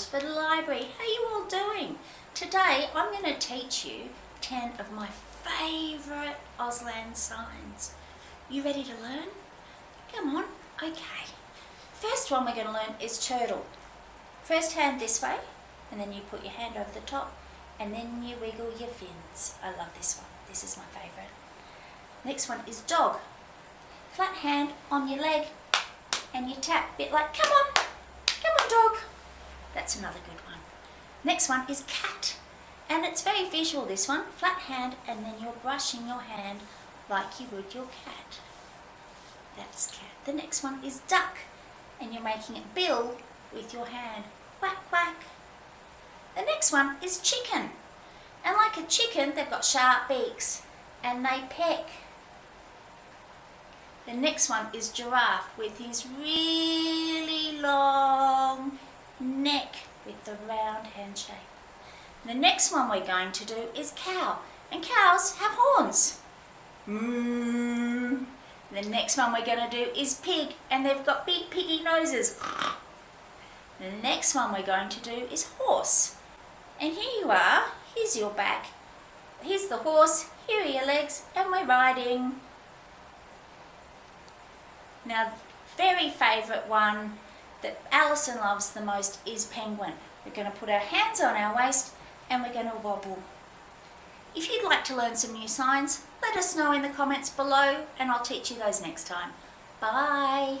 Oxford Library. How are you all doing? Today I'm going to teach you 10 of my favourite Auslan signs. You ready to learn? Come on. Okay. First one we're going to learn is turtle. First hand this way and then you put your hand over the top and then you wiggle your fins. I love this one. This is my favourite. Next one is dog. Flat hand on your leg and you tap, a bit like, come on, come on dog. That's another good one. Next one is cat. And it's very visual this one, flat hand and then you're brushing your hand like you would your cat. That's cat. The next one is duck and you're making it bill with your hand. Quack, quack. The next one is chicken. And like a chicken, they've got sharp beaks and they peck. The next one is giraffe with his really long neck with the round hand shape. The next one we're going to do is cow. And cows have horns. Mm. The next one we're going to do is pig and they've got big piggy noses. The next one we're going to do is horse. And here you are, here's your back, here's the horse, here are your legs and we're riding. Now, very favourite one that Alison loves the most is penguin. We're going to put our hands on our waist and we're going to wobble. If you'd like to learn some new signs, let us know in the comments below and I'll teach you those next time. Bye!